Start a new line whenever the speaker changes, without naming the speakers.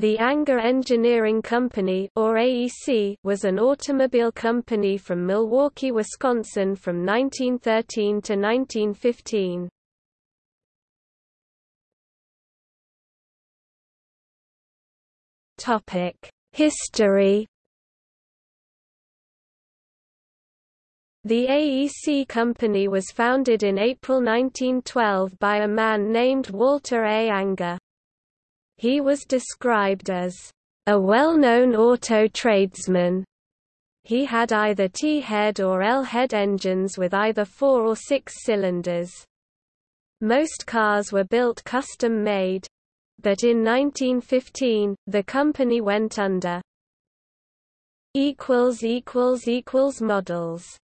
The Anger Engineering Company or AEC was an automobile company from Milwaukee, Wisconsin from 1913 to 1915. Topic: History The AEC company was founded in April 1912 by a man named Walter A. Anger. He was described as a well-known auto tradesman. He had either T-head or L-head engines with either four or six cylinders. Most cars were built custom-made. But in 1915, the company went under. Models